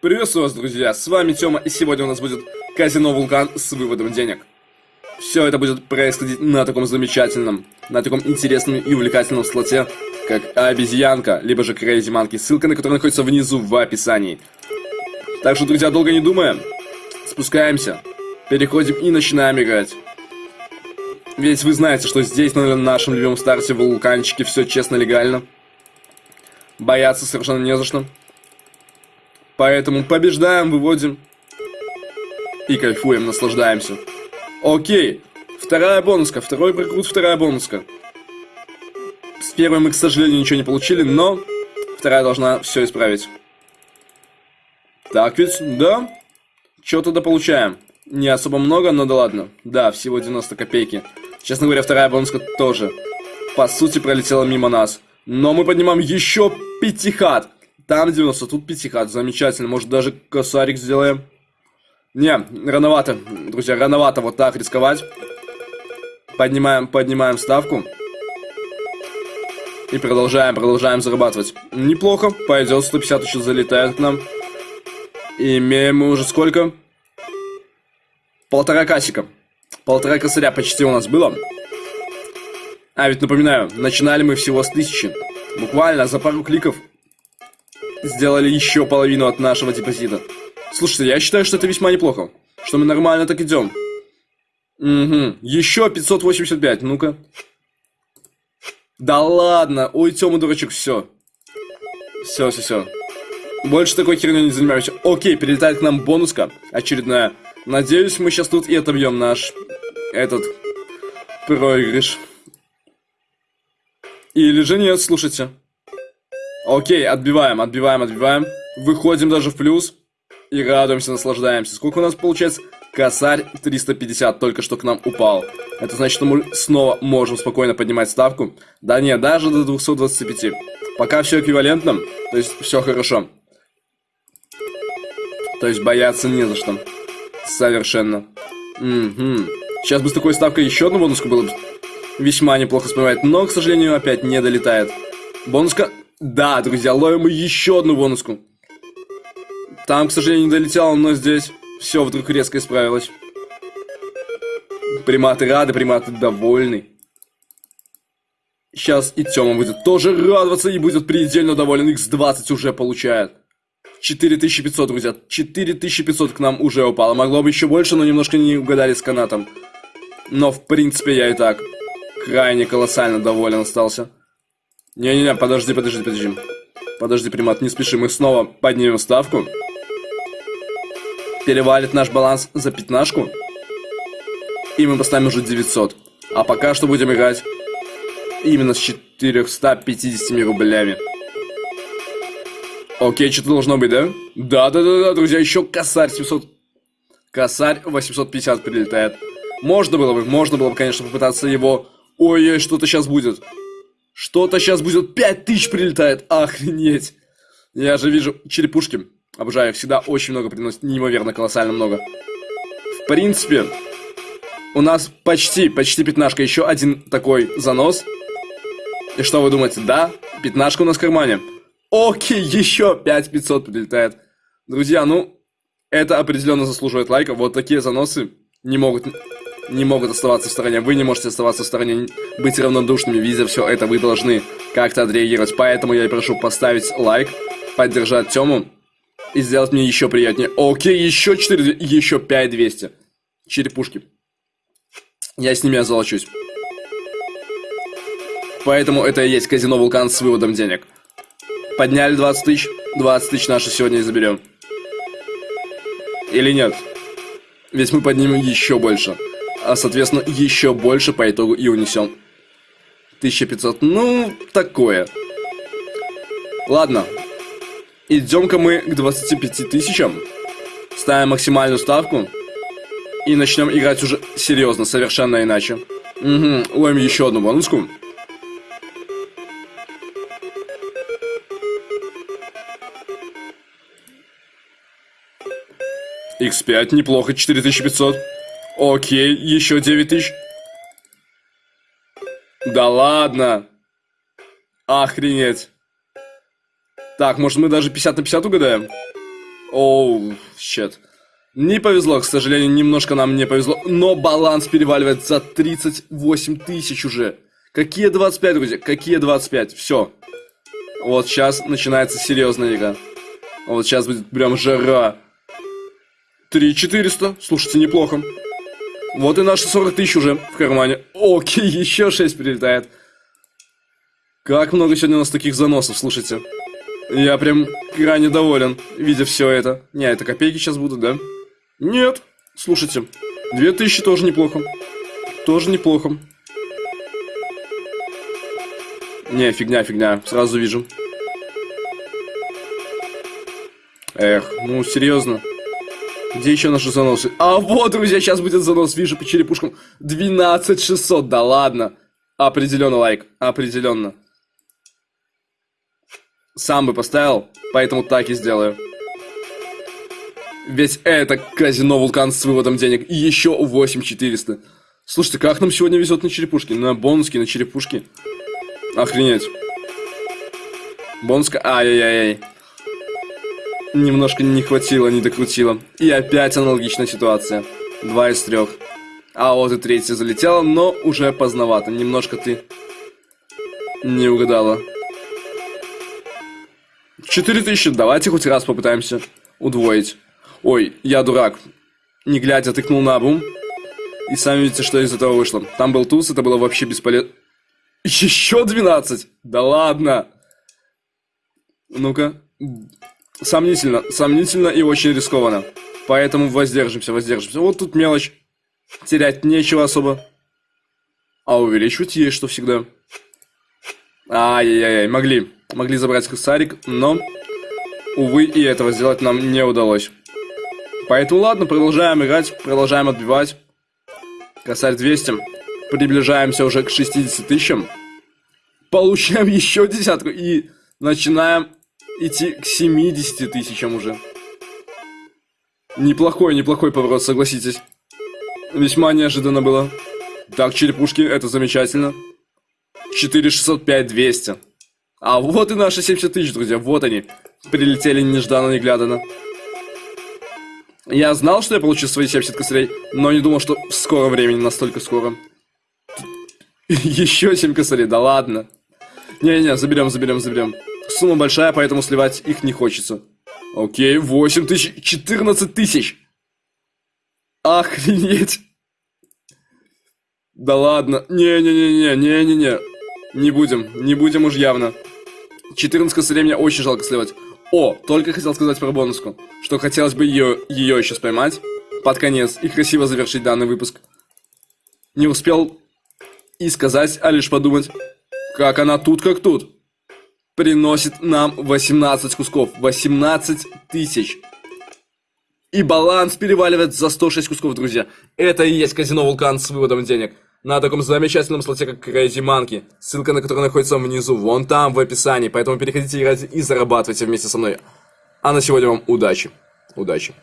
Приветствую вас, друзья, с вами Тёма, и сегодня у нас будет казино Вулкан с выводом денег. Все это будет происходить на таком замечательном, на таком интересном и увлекательном слоте, как обезьянка, либо же Crazy Monkey, ссылка на которую находится внизу в описании. Так что, друзья, долго не думая, спускаемся, переходим и начинаем играть. Ведь вы знаете, что здесь, на нашем любимом старте вулканчике, все честно, легально. Бояться совершенно не за что. Поэтому побеждаем, выводим. И кайфуем, наслаждаемся. Окей. Вторая бонуска. Второй прокрут, вторая бонуска. С первой мы, к сожалению, ничего не получили, но вторая должна все исправить. Так ведь, да? Что-то да получаем. Не особо много, но да ладно. Да, всего 90 копейки. Честно говоря, вторая бонуска тоже. По сути, пролетела мимо нас. Но мы поднимаем еще пятихат. Там 90, тут пятихат. Замечательно. Может, даже косарик сделаем? Не, рановато, друзья, рановато вот так рисковать. Поднимаем, поднимаем ставку. И продолжаем, продолжаем зарабатывать. Неплохо, пойдет, 150 еще залетает к нам. И имеем мы уже сколько? Полтора касика. Полтора косаря почти у нас было. А, ведь напоминаю, начинали мы всего с тысячи. Буквально за пару кликов сделали еще половину от нашего депозита. Слушайте, я считаю, что это весьма неплохо. Что мы нормально так идем. Угу. Еще 585, ну-ка. Да ладно. Ой, Тёма, дурачок, все. Все, все, все. Больше такой херней не занимаюсь. Окей, перелетает к нам бонуска очередная. Надеюсь, мы сейчас тут и отобьем наш этот проигрыш. Или же нет, слушайте. Окей, отбиваем, отбиваем, отбиваем. Выходим даже в плюс. И радуемся, наслаждаемся. Сколько у нас получается? Косарь 350 только что к нам упал. Это значит, что мы снова можем спокойно поднимать ставку. Да нет, даже до 225. Пока все эквивалентно, то есть все хорошо. То есть бояться не за что. Совершенно. Угу. Сейчас бы с такой ставкой еще одну бонуску было бы весьма неплохо вспоминать, но, к сожалению, опять не долетает. Бонуска да, друзья, ловим еще одну бонуску. Там, к сожалению, не долетело, но здесь все вдруг резко исправилось. Приматы рады, приматы довольны. Сейчас и Тёма будет тоже радоваться и будет предельно доволен. X20 уже получает. 4500, друзья. 4500 к нам уже упало. Могло бы еще больше, но немножко не угадали с канатом. Но, в принципе, я и так крайне колоссально доволен остался. Не-не-не, подожди, подожди, подожди. Подожди, примат, не спеши, мы снова поднимем ставку. Перевалит наш баланс за пятнашку. И мы поставим уже 900. А пока что будем играть именно с 450 рублями. Окей, что-то должно быть, да? Да-да-да, друзья, еще косарь 700. Косарь 850 прилетает. Можно было бы, можно было бы, конечно, попытаться его... Ой-ой, что-то сейчас будет. Что-то сейчас будет 5000 прилетает. Охренеть. Я же вижу черепушки. Обожаю, всегда очень много приносит. Неимоверно, колоссально много. В принципе, у нас почти, почти пятнашка. Еще один такой занос. И что вы думаете? Да, пятнашка у нас в кармане. Окей, еще 5500 прилетает. Друзья, ну, это определенно заслуживает лайка. Вот такие заносы не могут не могут оставаться в стороне. Вы не можете оставаться в стороне, быть равнодушными, видя все это. Вы должны как-то отреагировать. Поэтому я и прошу поставить лайк, поддержать Тему и сделать мне еще приятнее. Окей, еще 4, еще 5200. Черепушки. Я с ними озолочусь. Поэтому это и есть казино Вулкан с выводом денег. Подняли 20 тысяч, 20 тысяч наши сегодня и заберем. Или нет? Ведь мы поднимем еще больше а соответственно еще больше по итогу и унесем. 1500, ну, такое. Ладно, идем-ка мы к 25 тысячам, ставим максимальную ставку и начнем играть уже серьезно, совершенно иначе. Угу, ловим еще одну бонуску. X5, неплохо, 4500. Окей, еще 9 тысяч. Да ладно. Охренеть. Так, может мы даже 50 на 50 угадаем? Оу, щет. Не повезло, к сожалению, немножко нам не повезло, но баланс переваливает за 38 тысяч уже. Какие 25, друзья? Какие 25? Все. Вот сейчас начинается серьезная игра. Вот сейчас будет прям жара. 3400. Слушайте, неплохо. Вот и наши 40 тысяч уже в кармане. Окей, еще 6 прилетает. Как много сегодня у нас таких заносов, слушайте. Я прям крайне доволен, видя все это. Не, это копейки сейчас будут, да? Нет. Слушайте, 2000 тоже неплохо. Тоже неплохо. Не, фигня, фигня. Сразу вижу. Эх, ну серьезно. Где еще наши заносы? А вот, друзья, сейчас будет занос. Вижу по черепушкам. 12600, да ладно. Определенно лайк, определенно. Сам бы поставил, поэтому так и сделаю. Ведь это казино Вулкан с выводом денег. И еще 8400. Слушайте, как нам сегодня везет на черепушки? На бонуски, на черепушки. Охренеть. Бонуска... Ай-яй-яй. Немножко не хватило, не докрутило. И опять аналогичная ситуация. Два из трех. А вот и третья залетела, но уже поздновато. Немножко ты не угадала. 4000, давайте хоть раз попытаемся удвоить. Ой, я дурак. Не глядя, тыкнул на бум. И сами видите, что из этого вышло. Там был туз, это было вообще бесполезно. Еще 12? Да ладно. Ну-ка. Сомнительно, сомнительно и очень рискованно. Поэтому воздержимся, воздержимся. Вот тут мелочь. Терять нечего особо. А увеличивать есть что всегда. Ай-яй-яй, могли. Могли забрать косарик, но, увы, и этого сделать нам не удалось. Поэтому ладно, продолжаем играть, продолжаем отбивать. Косарь 200. Приближаемся уже к 60 тысячам. Получаем еще десятку и начинаем идти к 70 тысячам уже. Неплохой, неплохой поворот, согласитесь. Весьма неожиданно было. Так, черепушки, это замечательно. 4605 200. А вот и наши 70 тысяч, друзья, вот они. Прилетели нежданно-негляданно. Я знал, что я получу свои 70 косарей, но не думал, что в скором времени, настолько скоро. Еще 7 косарей, да ладно. Не-не, заберем, заберем, заберем. Сумма большая, поэтому сливать их не хочется. Окей, 8 тысяч, 14 тысяч. Охренеть. Да ладно. Не-не-не-не, не-не-не. Не будем, не будем уж явно. 14 косарей мне очень жалко сливать. О, только хотел сказать про бонуску, что хотелось бы ее, ее сейчас поймать под конец и красиво завершить данный выпуск. Не успел и сказать, а лишь подумать, как она тут как тут приносит нам 18 кусков. 18 тысяч. И баланс переваливает за 106 кусков, друзья. Это и есть казино Вулкан с выводом денег. На таком замечательном слоте, как Crazy Monkey. Ссылка на который находится внизу, вон там, в описании. Поэтому переходите играть и зарабатывайте вместе со мной. А на сегодня вам удачи. Удачи.